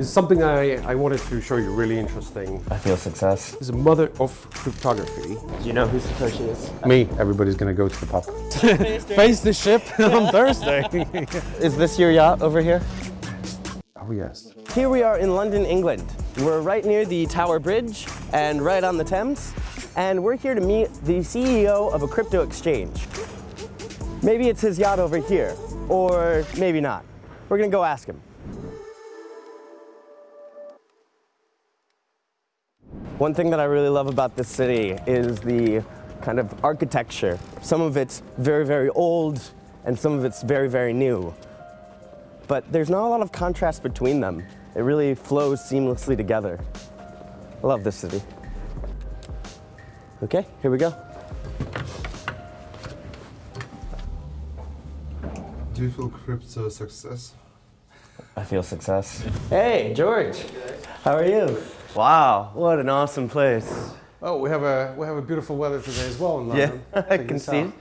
This is something I, I wanted to show you really interesting. I feel success. This is a mother of cryptography. Do you know who Satoshi is? Me. Everybody's gonna go to the pub. Face the ship on Thursday. Is this your yacht over here? Oh yes. Here we are in London, England. We're right near the Tower Bridge and right on the Thames. And we're here to meet the CEO of a crypto exchange. Maybe it's his yacht over here, or maybe not. We're gonna go ask him. One thing that I really love about this city is the kind of architecture. Some of it's very, very old, and some of it's very, very new. But there's not a lot of contrast between them. It really flows seamlessly together. I love this city. Okay, here we go. Do you feel crypto success? I feel success. Hey, George. How are you? Wow, what an awesome place. oh, we have a we have a beautiful weather today as well in London. Yeah, I can see. out.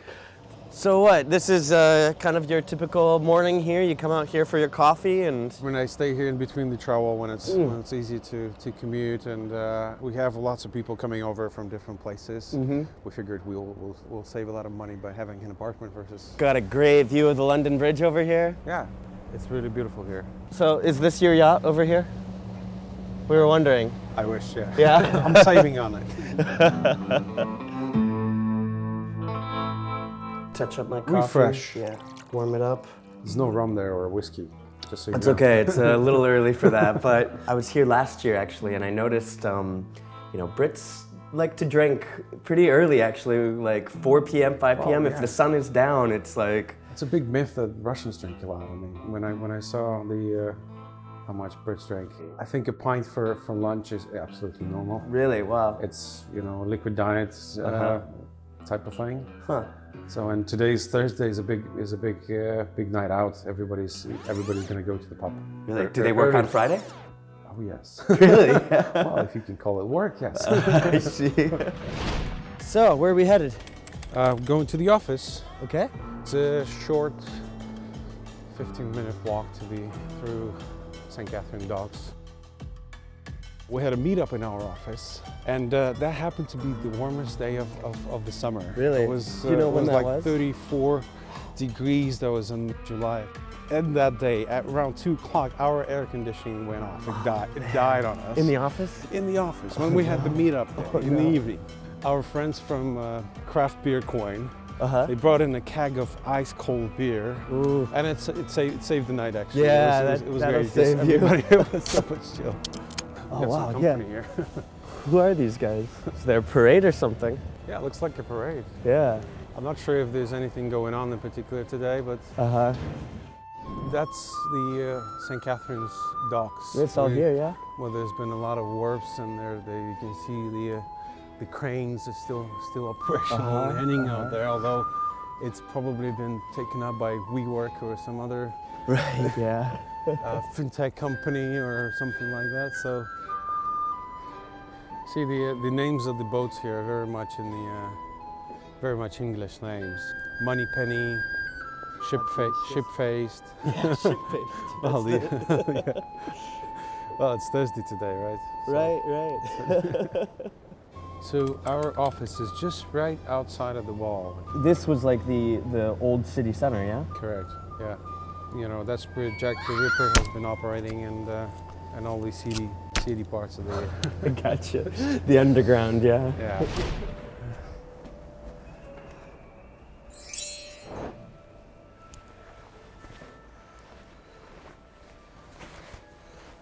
So what, this is uh, kind of your typical morning here? You come out here for your coffee and... When I stay here in between the travel when it's Mm. when it's easy to, to commute and uh, we have lots of people coming over from different places. Mm-hmm. We figured we'll, we'll we'll save a lot of money by having an apartment versus. Got a great view of the London Bridge over here. Yeah, it's really beautiful here. So is this your yacht over here? We were wondering. I wish, yeah. Yeah? I'm saving on it. Touch up my coffee. Refresh. Yeah, warm it up. There's no rum there or whiskey. Just so you It's know. okay. It's a little early for that, but I was here last year actually, and I noticed, um, you know, Brits like to drink pretty early actually, like 4 p.m., 5 p.m. If yeah. the sun is down, it's like, It's a big myth that Russians drink a lot. I mean, when I when I saw the uh, how much Brits drink, I think a pint for, for lunch is absolutely normal. really, wow. It's you know liquid diet uh, Uh-huh. type of thing. Huh. So and today's Thursday is a big is a big uh, big night out. Everybody's everybody's gonna go to the pub. Really? Er- Do they er- work on Friday? Oh yes. Really? well, if you can call it work, yes. I see. So, where are we headed? Uh, going to the office. Okay. It's a short 15 minute walk to the through St. Katharine Docks. We had a meetup in our office, and uh, that happened to be the warmest day of, of, of the summer. Really? It was, Do you know it when was like was? 34 degrees. That was in July. And that day, at around 2 o'clock, our air conditioning went off. It died, it died on us. In the office? in the office when we had the meetup there in the evening. Our friends from uh, Craft Beer Coin, Uh-huh. they brought in a keg of ice cold beer, Ooh. and it's, it, saved, it saved the night actually. Yeah, it was, that- it was, that'll it great. save you. it was so much chill. Oh, wow, yeah. here. Who are these guys? Is there a parade or something? yeah, it looks like a parade. Yeah. I'm not sure if there's anything going on in particular today, but Uh-huh. that's the uh, St. Katharine's docks. It's all here, yeah? Well, there's been a lot of wharfs, and there, there you can see the uh, the cranes are still still operational Uh-huh, and heading uh-huh. out there. Although it's probably been taken up by WeWork or some other Right, yeah. uh, fintech company or something like that. So, see the uh, the names of the boats here are very much in the uh, very much English names. Money Penny, Ship fa- Ship Faced. Well, the, yeah. well, it's Thursday today, right? So- Right, right. So our office is just right outside of the wall. this was like the, the old city center, yeah? Correct. Yeah. You know that's where Jack the Ripper has been operating, and uh, and all these seedy seedy parts of the gotcha. The underground, yeah. yeah.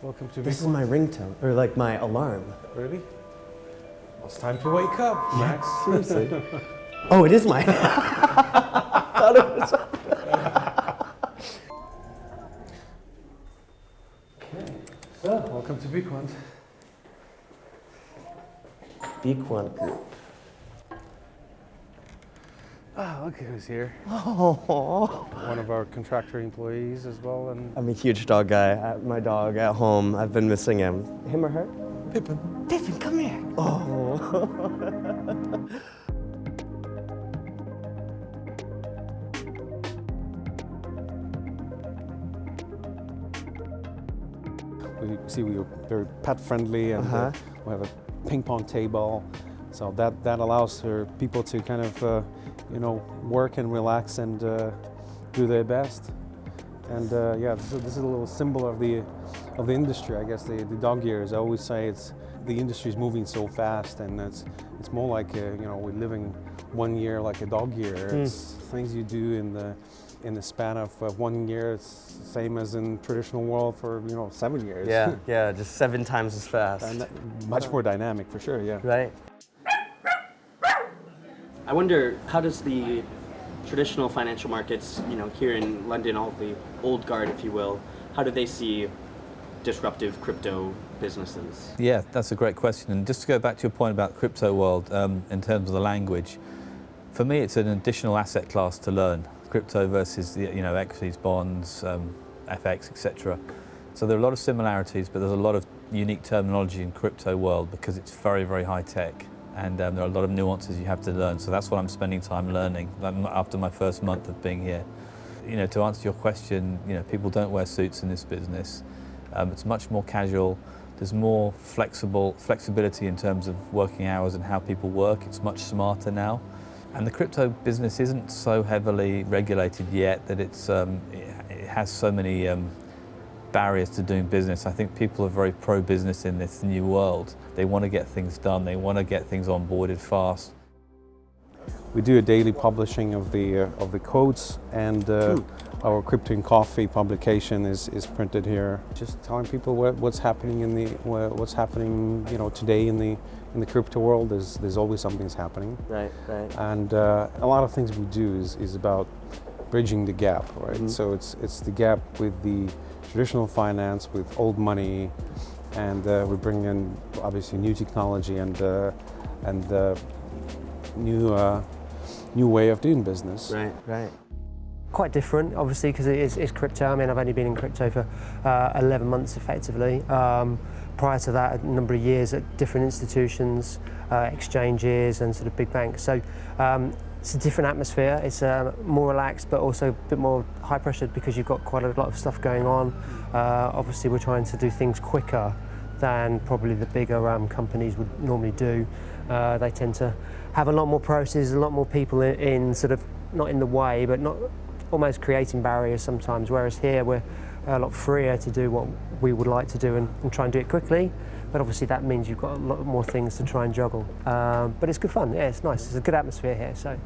Welcome to This is my ringtone, or like my alarm. Really? Well, it's time to wake up, Max. Seriously. oh, it is my. Thought it was. Welcome to Bitcoin. Bequant Group. Ah, look who's here. Oh, One of our contractor employees as well, and I'm a huge dog guy. Uh, My dog at home, I've been missing him. Him or her? Pippin. Pippin, come here. Oh. we see we are very pet friendly and uh, we have a ping pong table. So that, that allows for people to kind of, uh, you know, work and relax and uh, do their best. And uh, yeah, this is, this is, a little symbol of the, of the industry, I guess, the, the dog years. I always say it's, the industry is moving so fast and it's, it's more like, a, you know, we're living one year like a dog year. Mm. It's things you do in the, in the span of uh, one year, it's the same as in traditional world for you know seven years. Yeah, yeah, just seven times as fast. And much more dynamic for sure. Yeah. Right. I wonder how does the traditional financial markets, you know, here in London, all the old guard, if you will, how do they see disruptive crypto businesses? Yeah, that's a great question. And just to go back to your point about crypto world um, in terms of the language, for me, it's an additional asset class to learn. Crypto versus the, you know equities, bonds, um, FX, etc. So there are a lot of similarities, but there's a lot of unique terminology in crypto world because it's very, very high tech and um, there are a lot of nuances you have to learn. So that's what I'm spending time learning after my first month of being here. You know, to answer your question, you know, people don't wear suits in this business. Um, it's much more casual. There's more flexible flexibility in terms of working hours and how people work. It's much smarter now. And the crypto business isn't so heavily regulated yet that it's, um, it, has so many um, barriers to doing business. I think people are very pro-business in this new world. They want to get things done. They want to get things onboarded fast. We do a daily publishing of the uh, of the codes, and uh, hmm. our Crypto and Coffee publication is is printed here. Just telling people what, what's happening in the what's happening, you know, today in the in the crypto world. There's there's always something's happening. Right, right. And uh, a lot of things we do is is about bridging the gap, right? Mm -hmm. So it's it's the gap with the traditional finance with old money, and uh, we bring in obviously new technology and uh, and uh, new uh, new way of doing business. Right, right. Quite different, obviously, because it is, it's crypto. I mean, I've only been in crypto for uh, 11 months, effectively. Um, prior to that, a number of years at different institutions, uh, exchanges, and sort of big banks. So um, it's a different atmosphere. It's uh, more relaxed, but also a bit more high pressured because you've got quite a lot of stuff going on. Uh, obviously, we're trying to do things quicker than probably the bigger um, companies would normally do. Uh, they tend to have a lot more processes, a lot more people in, in, sort of not in the way, but not almost creating barriers sometimes. Whereas here we're a lot freer to do what we would like to do and, and try and do it quickly. But obviously that means you've got a lot more things to try and juggle. Um, but it's good fun. Yeah, it's nice. It's a good atmosphere here. So.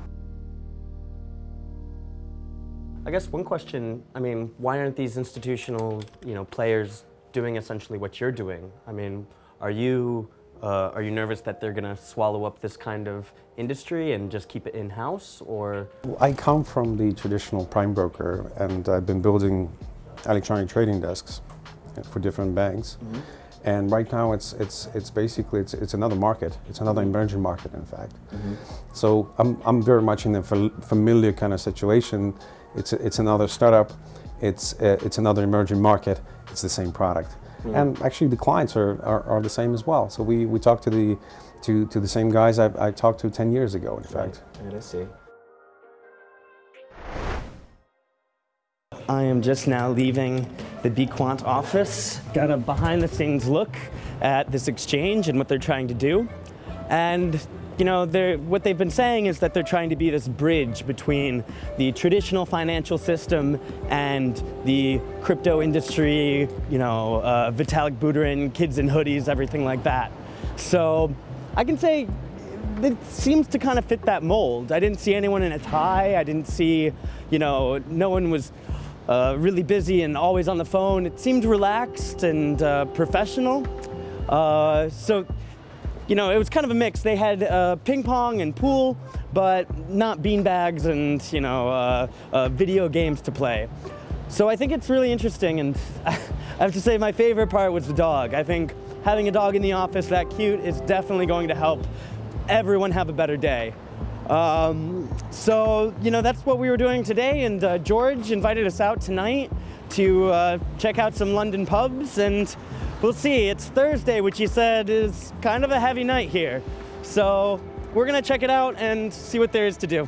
I guess one question, I mean, why aren't these institutional, you know, players doing essentially what you're doing? I mean, are you, uh, are you nervous that they're going to swallow up this kind of industry and just keep it in-house, or? I come from the traditional prime broker, and I've been building electronic trading desks for different banks. Mm -hmm. And right now, it's it's it's basically it's it's another market. It's another mm-hmm. emerging market, in fact. Mm -hmm. So I'm I'm very much in a familiar kind of situation it's, it's another startup, it's, uh, it's another emerging market, it's the same product. Mm. And actually the clients are, are, are, the same as well. So we, we talk to the, to, to the same guys I, I talked to 10 years ago, in fact. Right. I see. I am just now leaving the Bequant office. Got a behind the scenes look at this exchange and what they're trying to do. And you know, what they've been saying is that they're trying to be this bridge between the traditional financial system and the crypto industry, you know, uh, Vitalik Buterin, kids in hoodies, everything like that. So I can say it seems to kind of fit that mold. I didn't see anyone in a tie. I didn't see, you know, no one was uh, really busy and always on the phone. It seemed relaxed and uh, professional. Uh, so you know, it was kind of a mix. They had uh, ping pong and pool, but not bean bags and, you know, uh, video games to play. So I think it's really interesting, and I have to say my favorite part was the dog. I think having a dog in the office that cute is definitely going to help everyone have a better day. Um, so, you know, that's what we were doing today, and uh, George invited us out tonight to uh, check out some London pubs, and We'll see. It's Thursday, which he said is kind of a heavy night here. So we're gonna check it out and see what there is to do.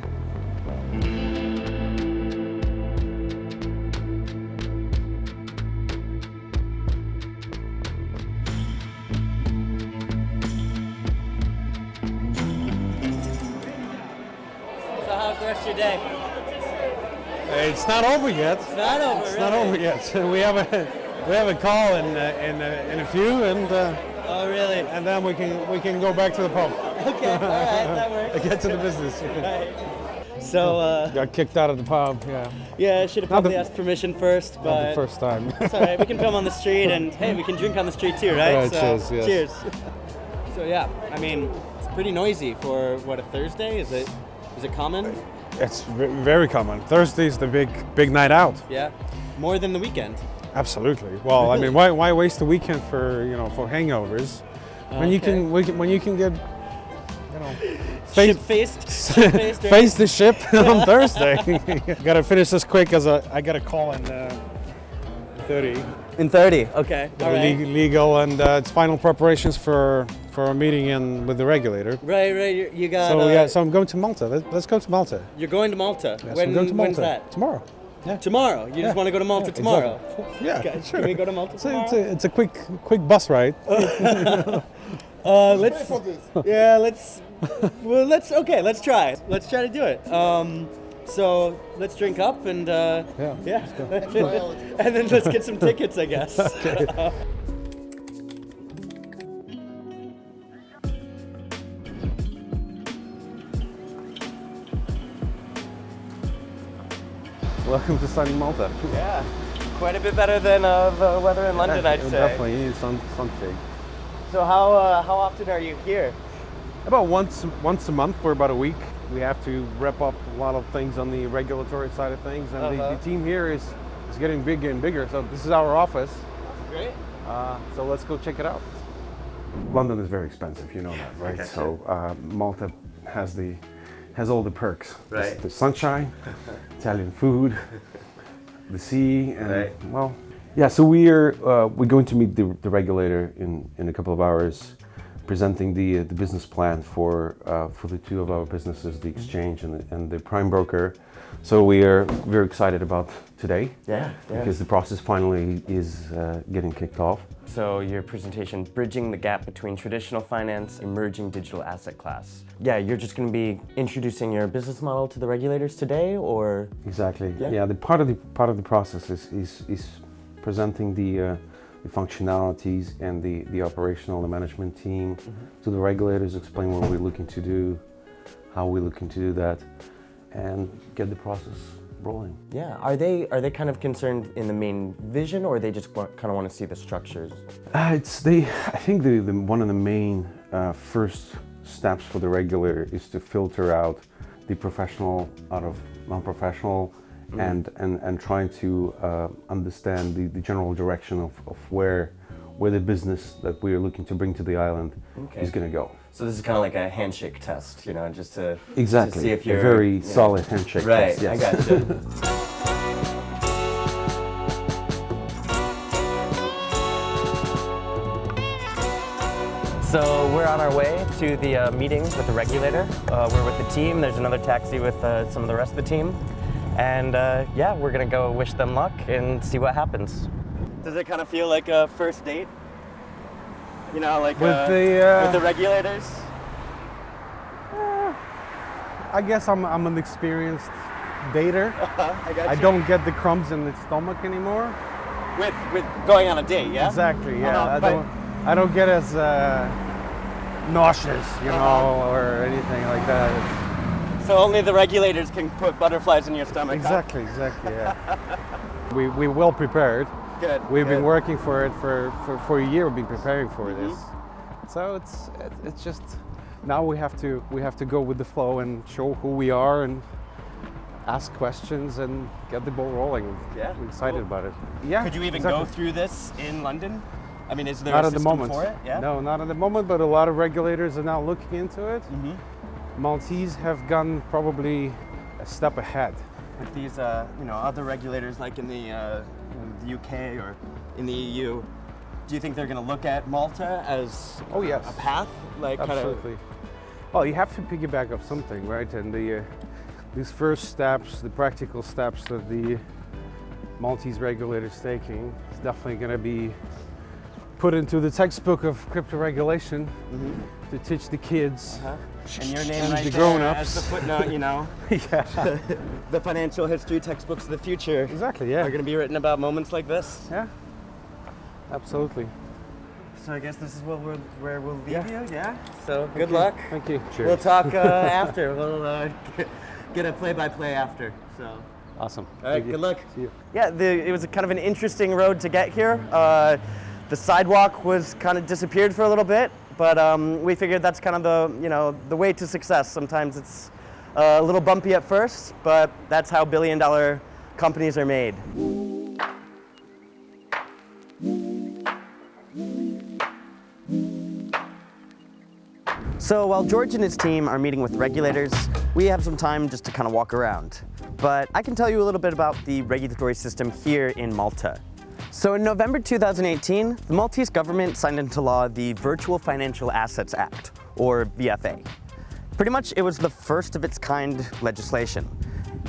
Rest of your day? It's not over yet. It's not over. It's not over yet. We have a we have a call in uh, in uh, in a few, and uh, Oh, really? and then we can we can go back to the pub. Okay, all right, that works. Get to the business. right. So, uh, Got kicked out of the pub. Yeah, yeah, I should have Not the- probably asked permission first, not the first time. it's all right. We can film on the street, and hey, we can drink on the street too, right? All right, cheers, yes. Cheers. So yeah, I mean, it's pretty noisy for what a Thursday. Is it? Is it common? it's very common. Thursday's the big big night out. Yeah, more than the weekend. Absolutely. Well, I mean, why, why waste the weekend for you know for hangovers when you Okay. can can- when you can get you know Ship face faced. Faced. Face the ship on Thursday. gotta finish this quick as I, I got a call in uh, 30. In 30. Okay. All right. Legal and uh, it's final preparations for for a meeting in with the regulator. Right, right. You, you got. So uh, yeah, so I'm going to Malta. Let, let's go to Malta. You're going to Malta. Yes, when, I'm going to Malta When's that? tomorrow. Yeah. Tomorrow. You just want to go to Malta tomorrow. Exactly. Yeah, Okay, sure. Can we go to Malta It's a, tomorrow? it's, a, it's a quick quick bus ride. Uh, let's. Yeah, let's. Well, let's. Okay, let's try. Let's try to do it. Um, so let's drink up and uh, Yeah. yeah, and then let's get some tickets, I guess. Welcome to sunny Malta. Yeah, quite a bit better than uh, the weather in London, I'd say. Definitely, you need sun, sunshade. So how uh, how often are you here? About once once a month for about a week. We have to wrap up a lot of things on the regulatory side of things, and the, Uh-huh. the team here is is getting bigger and bigger. So this is our office. Great. Uh, so let's go check it out. London is very expensive, you know that, right? So uh, Malta has the has all the perks. The- Right. The, sunshine, Italian food, the sea, and Right. well, yeah. So we're uh, we're going to meet the, the regulator in in a couple of hours, presenting the uh, the business plan for uh, for the two of our businesses, the exchange and the, and the prime broker. So we are very excited about today Yeah, yeah. because the process finally is uh, getting kicked off. So your presentation, bridging the gap between traditional finance, emerging digital asset class. Yeah, you're just going to be introducing your business model to the regulators today, or Exactly. Yeah. Yeah. the part of the part of the process is is, is presenting the uh, the functionalities and the the operational the management team to the regulators, explain what we're looking to do, how we're looking to do that, and get the process rolling. yeah, are they are they kind of concerned in the main vision, or they just want, kind of want to see the structures? Uh, it's the I think the, the one of the main uh, first steps for the regulator is to filter out the professional out of non-professional and, and and trying to uh, understand the, the general direction of, of where where the business that we are looking to bring to the island Okay. is going to go. So this is kind of like a handshake test, you know, just to Exactly. to see if you're A very yeah. solid handshake. Right, test, yes. I gotcha. So we're on our way to the uh, meeting with the regulator. Uh, we're with the team. There's another taxi with uh, some of the rest of the team. And uh, yeah, we're gonna go wish them luck and see what happens. Does it kind of feel like a first date? You know, like With uh, the, uh, with the regulators? I guess I'm, I'm an experienced dater. I got I don't get the crumbs in the stomach anymore. With with going on a date, yeah. Exactly. Yeah. no, I don't. I don't get as uh, nauseous, you Uh-huh. know, or anything like that. So only the regulators can put butterflies in your stomach. huh? Exactly. Exactly. Yeah. we we well prepared. Good. We've been working for it for, for, for a year. We've been preparing for Mm-hmm. this. So it's it, it's just now we have to we have to go with the flow and show who we are and ask questions and get the ball rolling. Yeah, I'm excited cool. about it. Yeah. Could you even exactly. go through this in London? I mean, is there Not a at the moment. for it? Yeah. No, not at the moment. But a lot of regulators are now looking into it. Mm-hmm. Maltese have gone probably a step ahead. With these, uh, you know, other regulators like in the, uh, in the UK or in the EU, do you think they're going to look at Malta as Oh, yes. a path? Like kind of. Absolutely. Well, you have to piggyback up something, right? And the uh, these first steps, the practical steps that the Maltese regulator is taking, is definitely going to be put into the textbook of crypto regulation Mm-hmm. To teach the kids. And your name And right the there grown-ups. as the footnote, you know. yeah. the financial history textbooks of the future Exactly. Yeah. Are going to be written about moments like this. Yeah. Absolutely. So I guess this is where we'll, where we'll leave Yeah. you, yeah? So good luck. Thank you. We'll talk uh, after. We'll uh, get- get a play-by-play after. So. Awesome. All right, Thank you. good luck. See you. Yeah, the, it was a kind of an interesting road to get here. Uh, the sidewalk was kind of disappeared for a little bit, but um, we figured that's kind of the you know the way to success. Sometimes it's uh, a little bumpy at first, but that's how billion-dollar companies are made. So while George and his team are meeting with regulators, we have some time just to kind of walk around. But I can tell you a little bit about the regulatory system here in Malta. So in November 2018, the Maltese government signed into law the Virtual Financial Assets Act, or VFA. Pretty much it was the first of its kind legislation.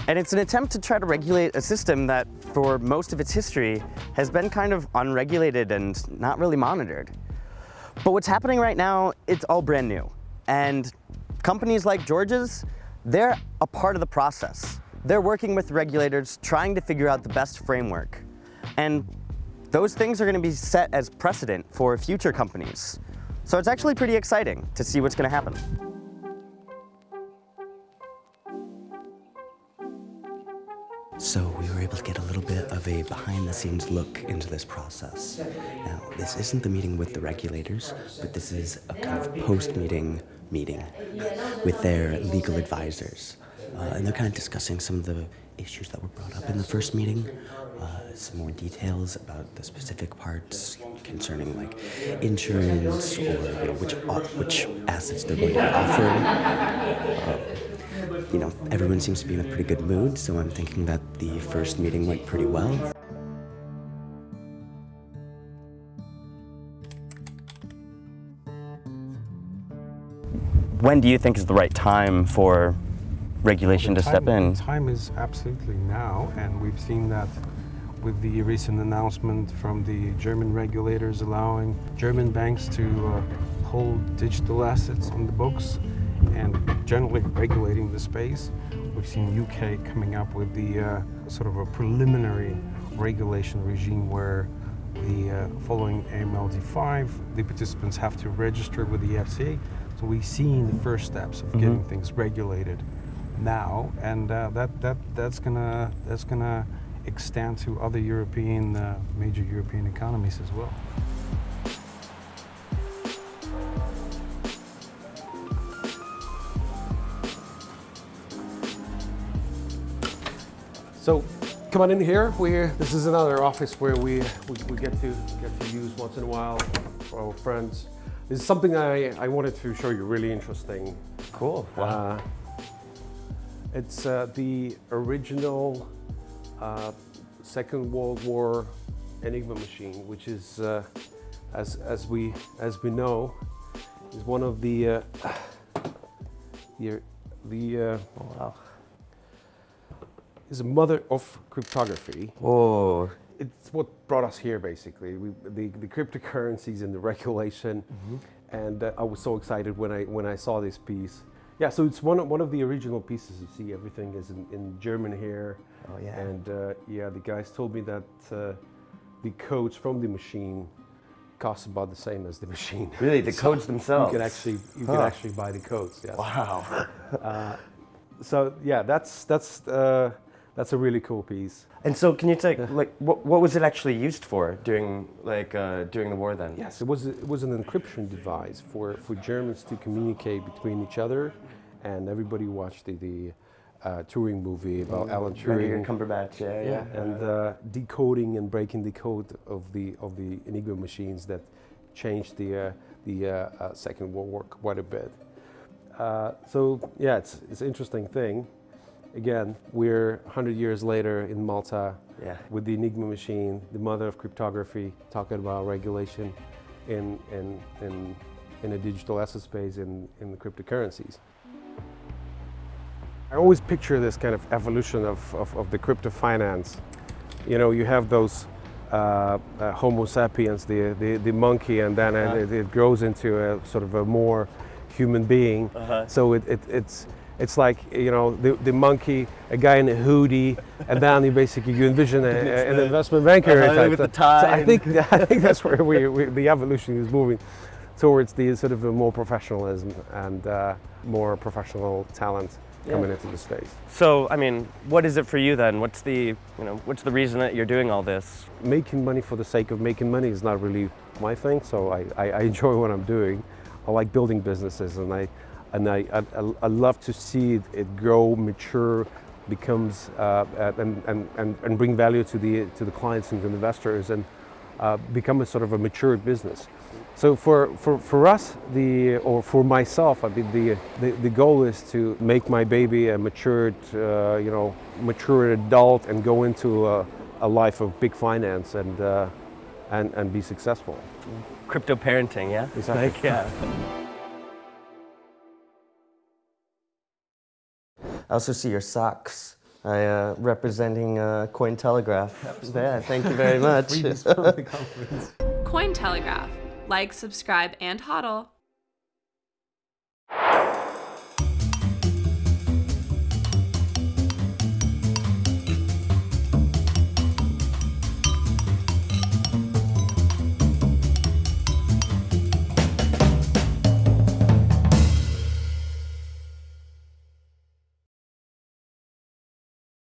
And it's an attempt to try to regulate a system that, for most of its history, has been kind of unregulated and not really monitored. But what's happening right now, it's all brand new. And companies like George's, they're a part of the process. They're working with regulators, trying to figure out the best framework. And those things are gonna be set as precedent for future companies. So it's actually pretty exciting to see what's gonna happen. So we were able to get a little bit of a behind the scenes look into this process. Now, this isn't the meeting with the regulators, but this is a kind of post meeting meeting with their legal advisors. Uh, and they're kind of discussing some of the issues that were brought up in the first meeting, uh, some more details about the specific parts concerning like insurance or you know, which, o- which assets they're going to be offering you know, everyone seems to be in a pretty good mood, so I'm thinking that the first meeting went pretty well. When do you think is the right time for regulation to step in? Time is absolutely now, and we've seen that with the recent announcement from the German regulators allowing German banks to uh, hold digital assets on the books and generally regulating the space. We've seen UK coming up with the uh, sort of a preliminary regulation regime where the uh, following AMLD5, the participants have to register with the FCA. So we've seen the first steps of getting things regulated now, and uh, that that that's gonna that's gonna extend to other European uh, major European economies as well. So come on in here. We this is another office where we, we, we get to get to use once in a while for our friends. This is something I, I wanted to show you really interesting. Cool. Uh, it's uh, the original uh, Second World War Enigma machine, which is, uh, as, as, we, as we know, is one of the, uh, the, the uh, wow. is a mother of cryptography. Oh, It's what brought us here, basically. We, the, the cryptocurrencies and the regulation, and uh, I was so excited when I when I saw this piece. Yeah, so it's one of, one of the original pieces. You see, everything is in, in German here. Oh, yeah. And uh, yeah, the guys told me that uh, the codes from the machine cost about the same as the machine. Really, the So codes themselves? You can actually you can actually buy the codes. Yes. wow. So yeah, that's that's uh, that's a really cool piece. And so, can you take like what, what was it actually used for during like uh, during the war then? Yes, it was it was an encryption device for, for Germans to communicate between each other, and everybody watched the, the uh, Turing movie about Alan Benedict Turing. Cumberbatch. Yeah, yeah. and uh, decoding and breaking the code of the of the Enigma machines that changed the uh, the uh, uh, Second World War quite a bit. Uh, so yeah, it's it's an interesting thing. Again, we're 100 years later in Malta Yeah. with the Enigma machine, the mother of cryptography, talking about regulation in, in, in, in a digital asset space in, in the cryptocurrencies. I always picture this kind of evolution of, of, of the crypto finance. You know, you have those uh, uh, Homo sapiens, the, the, the monkey, and then it, it grows into a sort of a more human being. Uh-huh. So it, it, it's it's like you know the, the monkey, a guy in a hoodie, and then you basically you envision a, a- an the- investment banker uh-huh, with the thing. So tie I think I think that's where we, we, the evolution is moving towards the sort of a more professionalism and uh, more professional talent coming into the space. So, I mean, what is it for you then? What's the, you know, what's the reason that you're doing all this? making money for the sake of making money is not really my thing. So I, I, I enjoy what I'm doing. I like building businesses, and I and I, I, I love to see it, it grow, mature, becomes uh, and, and, and, and bring value to the to the clients and the investors, and uh, become a sort of a mature business. So for, for, for us, the or for myself, I mean, the, the the goal is to make my baby a matured, uh, you know, mature adult and go into a, a life of big finance and uh, and and be successful. Crypto parenting, yeah? Exactly. Like, yeah. I also see your socks. I uh, representing uh, Cointelegraph. Yeah, thank you very much. Cointelegraph. Like, subscribe, and hodl.